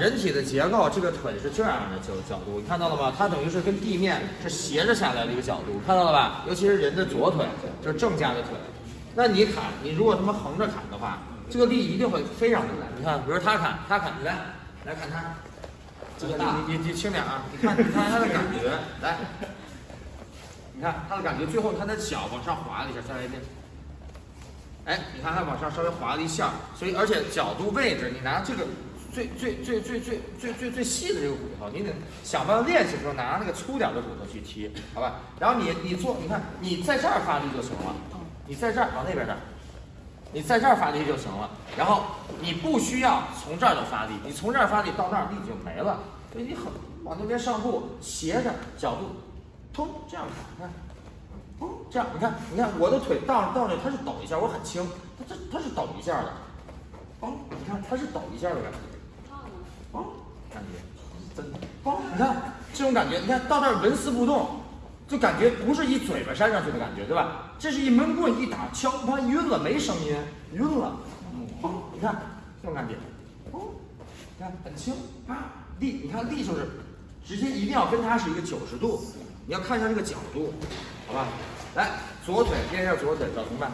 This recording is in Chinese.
人体的结构，这个腿是这样的角角度，你看到了吗？它等于是跟地面是斜着下来的一个角度，看到了吧？尤其是人的左腿，就是正架的腿。那你砍，你如果他妈横着砍的话，这个力一定会非常的大。你看，比如他砍，他砍，来，来砍他，这个你你你轻点啊！你看，你看他的感觉，来，你看他的感觉，最后他的脚往上滑了一下，再来一遍。哎，你看它往上稍微滑了一下，所以而且角度位置，你拿这个最最最最最最最最细的这个骨头，你得想办法练习的时候拿那个粗点的骨头去踢，好吧？然后你你做，你看你在这儿发力就行了，你在这儿往那边这儿，你在这儿发力就行了。然后你不需要从这儿就发力，你从这儿发力到那儿力就没了，所以你很往那边上步斜着角度，通这样看，看。这样，你看，你看我的腿到到那，它是抖一下，我很轻，它这它是抖一下的，哦，你看它是抖一下的感觉，嘣，感觉，真的，嘣，你看这种感觉，你看到那儿纹丝不动，就感觉不是一嘴巴扇上去的感觉，对吧？这是一闷棍一打，敲它晕了，没声音，晕了，嘣，你看这种感觉，嘣，你看很轻，啊，力，你看力就是直接一定要跟它是一个九十度，你要看一下这个角度，好吧？来，左腿练一下左腿，找同伴。